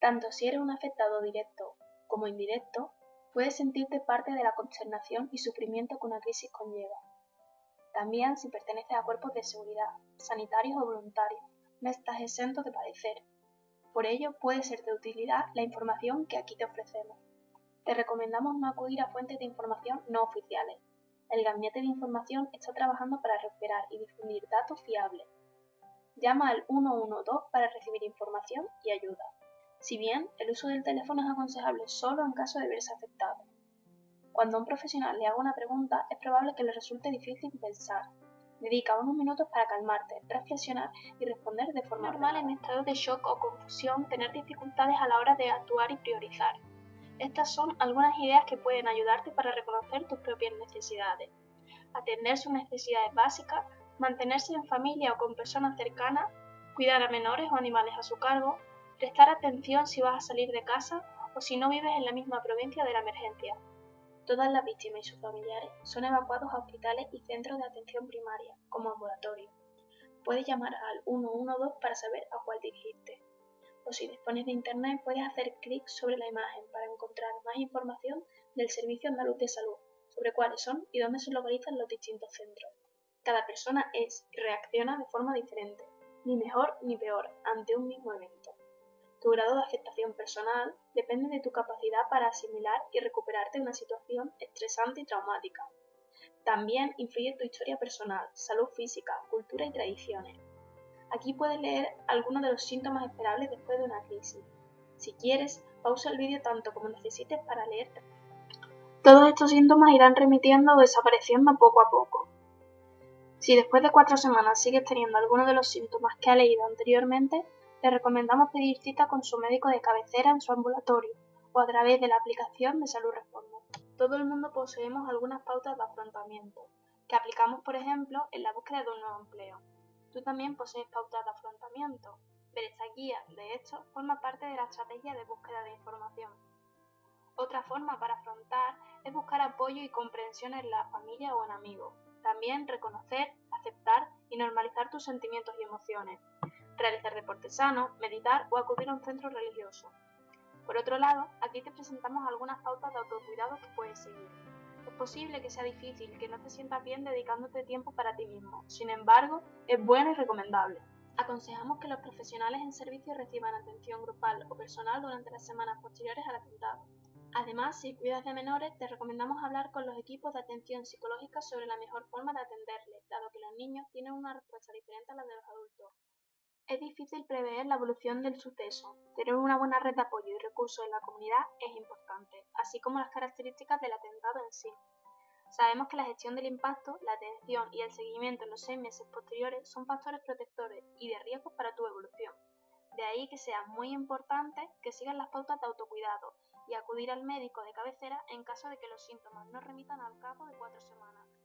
Tanto si eres un afectado directo como indirecto, puedes sentirte parte de la consternación y sufrimiento que una crisis conlleva. También si perteneces a cuerpos de seguridad, sanitarios o voluntarios, no estás exento de padecer. Por ello, puede ser de utilidad la información que aquí te ofrecemos. Te recomendamos no acudir a fuentes de información no oficiales. El Gabinete de Información está trabajando para recuperar y difundir datos fiables. Llama al 112 para recibir información y ayuda. Si bien el uso del teléfono es aconsejable solo en caso de verse afectado. Cuando un profesional le haga una pregunta, es probable que le resulte difícil pensar. Dedica unos minutos para calmarte, reflexionar y responder de forma normal en estado de shock o confusión, tener dificultades a la hora de actuar y priorizar. Estas son algunas ideas que pueden ayudarte para reconocer tus propias necesidades. Atender sus necesidades básicas, mantenerse en familia o con personas cercanas, cuidar a menores o animales a su cargo, prestar atención si vas a salir de casa o si no vives en la misma provincia de la emergencia. Todas las víctimas y sus familiares son evacuados a hospitales y centros de atención primaria, como ambulatorio. Puedes llamar al 112 para saber a cuál dirigirte. O si dispones de internet, puedes hacer clic sobre la imagen para encontrar más información del Servicio Andaluz de Salud sobre cuáles son y dónde se localizan los distintos centros. Cada persona es y reacciona de forma diferente, ni mejor ni peor, ante un mismo evento. Tu grado de aceptación personal depende de tu capacidad para asimilar y recuperarte de una situación estresante y traumática. También influye tu historia personal, salud física, cultura y tradiciones. Aquí puedes leer algunos de los síntomas esperables después de una crisis. Si quieres, pausa el vídeo tanto como necesites para leer. Todos estos síntomas irán remitiendo o desapareciendo poco a poco. Si después de cuatro semanas sigues teniendo algunos de los síntomas que ha leído anteriormente, le recomendamos pedir cita con su médico de cabecera en su ambulatorio o a través de la aplicación de Salud Responde. Todo el mundo poseemos algunas pautas de afrontamiento, que aplicamos, por ejemplo, en la búsqueda de un nuevo empleo. Tú también posees pautas de afrontamiento, pero esta guía, de hecho, forma parte de la estrategia de búsqueda de información. Otra forma para afrontar es buscar apoyo y comprensión en la familia o en amigos. También reconocer, aceptar y normalizar tus sentimientos y emociones realizar deporte sano, meditar o acudir a un centro religioso. Por otro lado, aquí te presentamos algunas pautas de autocuidado que puedes seguir. Es posible que sea difícil, que no te sientas bien dedicándote tiempo para ti mismo, sin embargo, es bueno y recomendable. Aconsejamos que los profesionales en servicio reciban atención grupal o personal durante las semanas posteriores al atentado. Además, si cuidas de menores, te recomendamos hablar con los equipos de atención psicológica sobre la mejor forma de atenderles, dado que los niños tienen una respuesta diferente a la de los adultos. Es difícil prever la evolución del suceso. Tener una buena red de apoyo y recursos en la comunidad es importante, así como las características del atentado en sí. Sabemos que la gestión del impacto, la atención y el seguimiento en los seis meses posteriores son factores protectores y de riesgo para tu evolución. De ahí que sea muy importante que sigas las pautas de autocuidado y acudir al médico de cabecera en caso de que los síntomas no remitan al cabo de cuatro semanas.